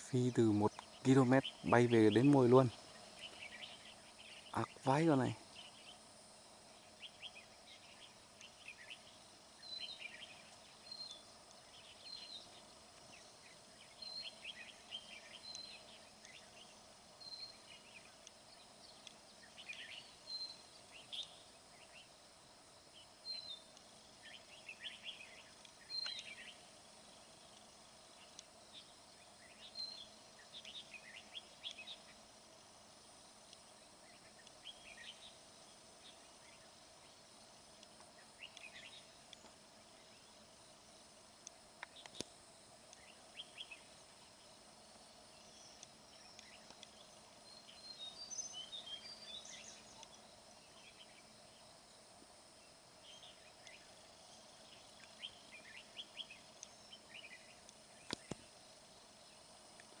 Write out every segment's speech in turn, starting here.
phi từ một km bay về đến mồi luôn. Ác vãi con này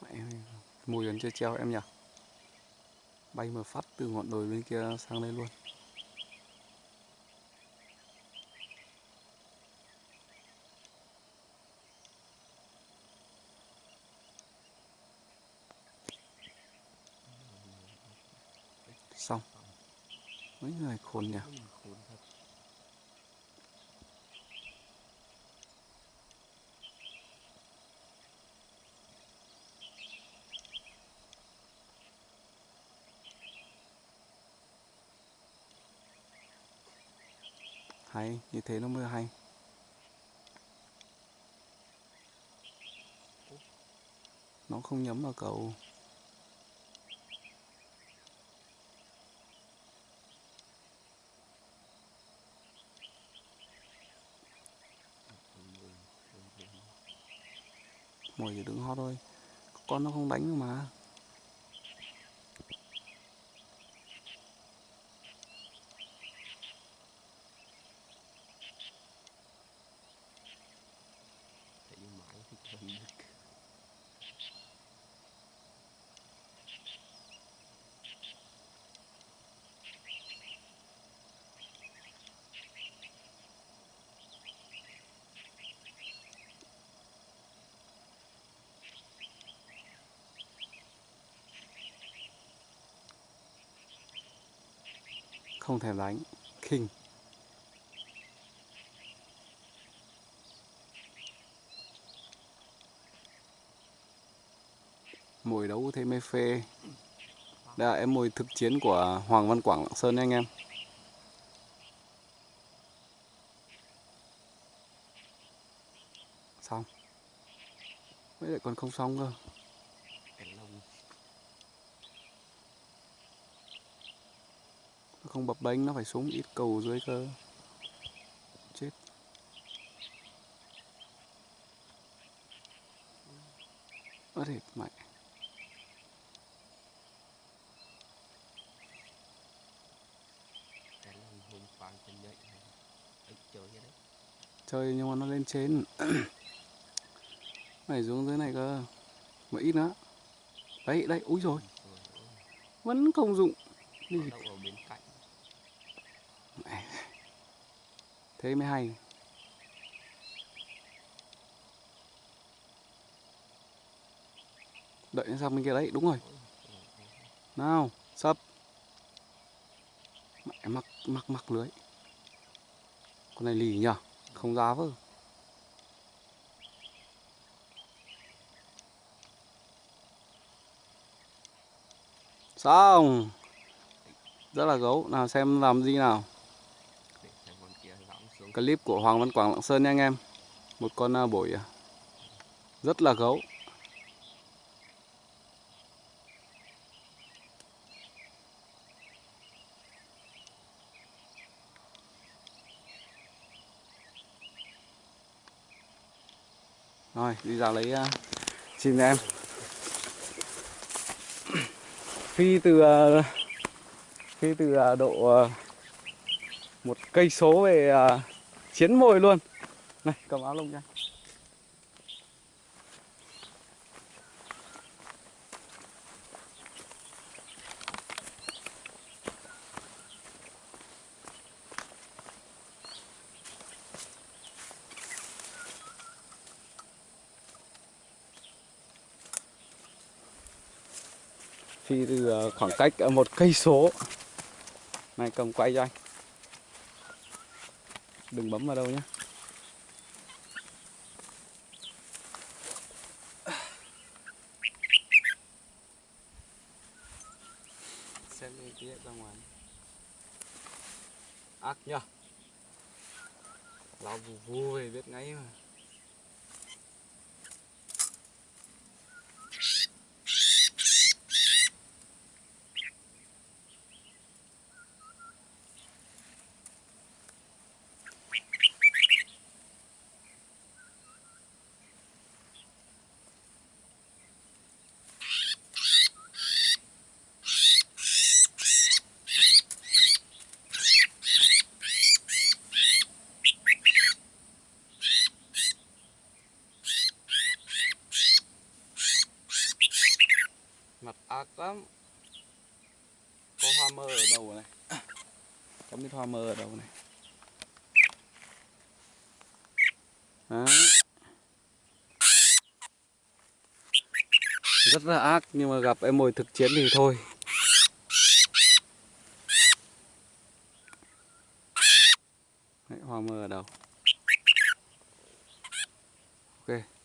Mẹ ơi, mùi vẫn chưa treo em nhỉ? Bay mà phát từ ngọn đồi bên kia sang đây luôn. Xong. Mấy người khôn nhỉ khốn thật hay, như thế nó mới hay. Nó không nhắm vào cầu mồi chỉ đứng hót thôi. Con nó không đánh mà thấy mãi thì cầm được không thèm đánh. Khinh. Mồi đấu thế mê phê. Đây là em mồi thực chiến của Hoàng Văn Quảng Lạng Sơn nha anh em. Xong. Mới lại còn không xong cơ cái lông nó không bập bênh nó phải xuống ít cầu dưới cơ. Chết. Ớt thịt ấy chơi nhưng mà nó lên trên. Này xuống dưới này cơ. Mà ít nữa. Đấy đấy úi rồi vẫn không dụng. Đi nó đậu ở bên cạnh thế mới hay. Đợi nó sang bên kia đấy, đúng rồi. Nào sập mẹ mắc mắc mắc lưới. Con này lì nhở không giá vơ xong. Rất là gấu. Nào xem làm gì nào để xem con kia lõng xuống clip của Hoàng Văn Quảng Lạng Sơn nha anh em. Một con à, bổi à, rất là gấu. Rồi đi ra lấy uh, chim em. Phi từ à, phi từ độ một cây số về chiến mồi luôn. Này, cầm áo lông nha phi từ khoảng cách một cây số. Này, cầm quay cho anh đừng bấm vào đâu nhé xem đi tí ra ngoài. Ác nhá lão vù vù về biết ngay mà. Mặt lắm. Có hoa mơ ở đầu này? Có biết hoa mơ ở đầu này? Đấy. rất là ác nhưng mà gặp em mồi thực chiến thì thôi. Đấy, hoa mơ ở đầu ok.